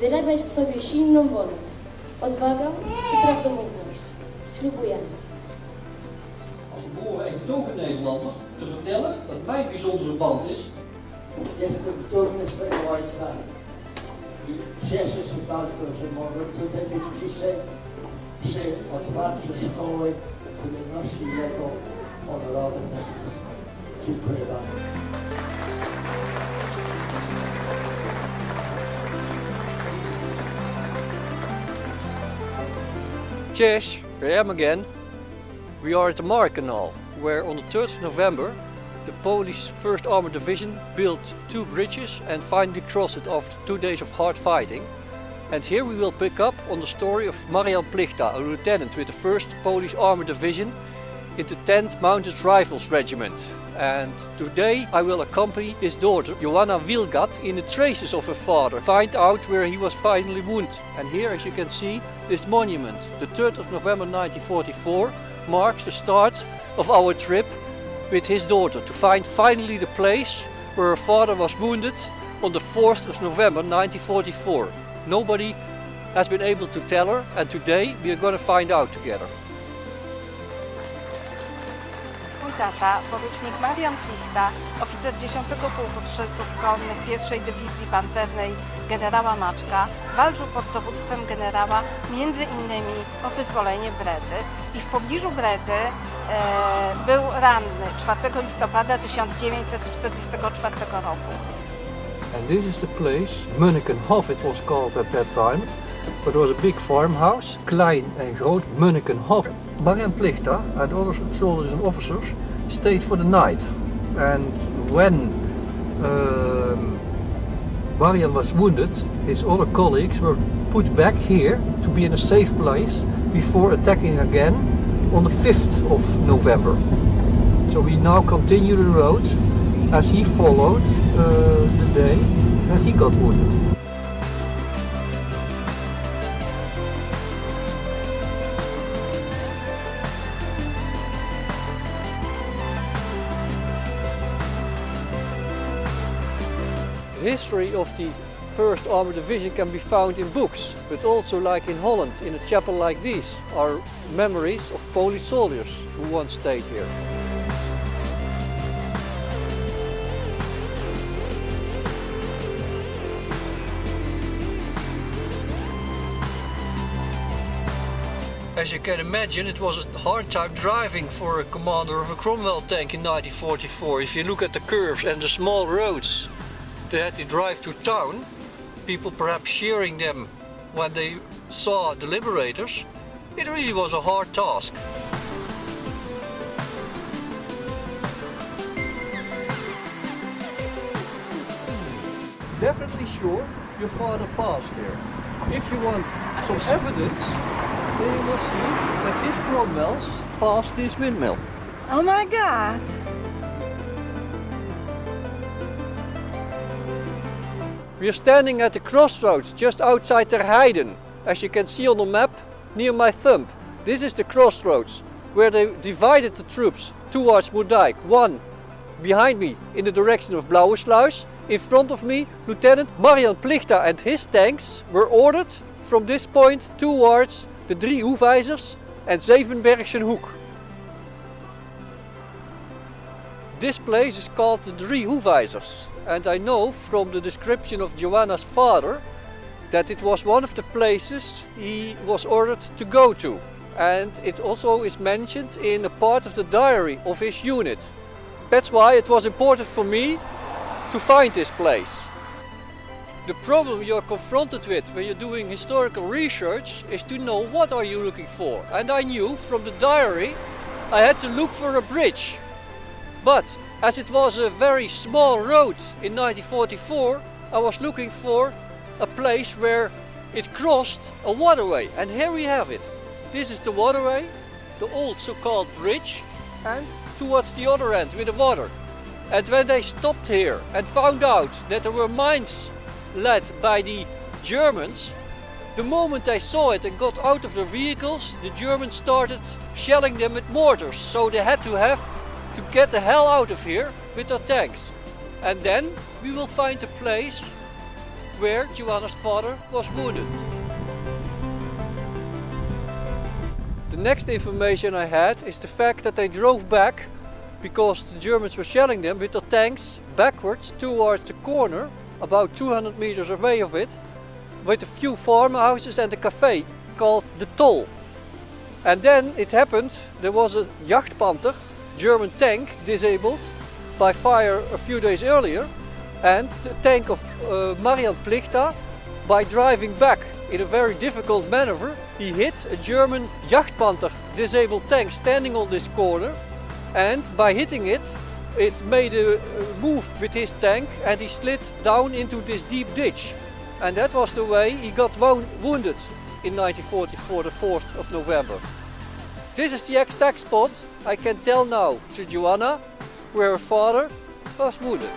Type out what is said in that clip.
wyrabiać w sobie silną wolę, odwagę i prawdomówność. Ślubujemy. als geboren en getogen Nederlander te vertellen dat mijn bijzondere band is dumny z tego ojca i cieszę się bardzo, że mogę tutaj być dzisiaj przy otwarciu szkoły, który nosi jego honorowe nazwisko. Dziękuję bardzo. Cheers, here I am again. We are at the Markkanaal, where on the 3rd of November the Polish 1st Armored Division built two bridges and finally crossed it after two days of hard fighting. And here we will pick up on the story of Marian Plichta, a lieutenant with the 1st Polish Armored Division in the 10th Mounted Rifles Regiment. And today I will accompany his daughter Joanna Wilgat in the traces of her father, find out where he was finally wounded. And here as you can see this monument, the 3rd of November 1944, marks the start of our trip with his daughter to find finally the place where her father was wounded on the 4th of November 1944. Nobody has been able to tell her and today we are going to find out together. Tata, porucznik Marian Plichta, oficer 10 Pułku Strzelców Konnych 1 Dywizji Pancernej generała Maczka, walczył pod dowództwem generała między innymi o wyzwolenie Bredy i w pobliżu Bredy e, był ranny 4 listopada 1944 roku. And this is the place, Munnikenhof it was called at that time. It was a big farmhouse, Klein and Groot Munnikenhof. Marian Plichta and other soldiers and officers stayed for the night. And when um, Marian was wounded, his other colleagues were put back here to be in a safe place before attacking again on the 5th of November. So we now continue the road as he followed uh, the day that he got wounded. History of the 1st Armored Division can be found in books, but also like in Holland, in a chapel like this, are memories of Polish soldiers who once stayed here. As you can imagine, it was a hard time driving for a commander of a Cromwell tank in 1944. If you look at the curves and the small roads they had to drive to town, people perhaps cheering them when they saw the liberators, it really was a hard task. Definitely sure your father passed here. If you want some evidence, then you will see that his Cromwells passed this windmill. Oh my god! We are standing at the crossroads just outside Terheiden. As you can see on the map, near my thumb. This is the crossroads where they divided the troops towards Moerdijk. One behind me in the direction of Blauwesluis. In front of me, Lieutenant Marian Plichta and his tanks were ordered from this point towards the Drie Hoefijzers and Zevenbergse Hoek. This place is called the Drie Hoefijzers and I know from the description of Joanna's father that it was one of the places he was ordered to go to. And it also is mentioned in a part of the diary of his unit. That's why it was important for me to find this place. The problem you're confronted with when you're doing historical research is to know what are you looking for. And I knew from the diary I had to look for a bridge. But as it was a very small road in 1944, I was looking for a place where it crossed a waterway. And here we have it. This is the waterway, the old so-called bridge, and towards the other end with the water. And when they stopped here and found out that there were mines led by the Germans, the moment they saw it and got out of their vehicles, the Germans started shelling them with mortars. So they had to have to get the hell out of here with their tanks. And then we will find a place where Joanna's father was wounded. The next information I had is the fact that they drove back because the Germans were shelling them with their tanks backwards towards the corner, about 200 meters away of it, with a few farmhouses and a cafe called the Toll. And then it happened, there was a Jagdpanther, German tank, disabled by fire a few days earlier, and the tank of uh, Marian Plichta, by driving back in a very difficult maneuver, he hit a German Jagdpanther disabled tank standing on this corner, and by hitting it, it made a move with his tank and he slid down into this deep ditch. And that was the way he got wounded in 1944, the 4th of November. This is the exact spot I can tell now to Joanna where her father was wounded.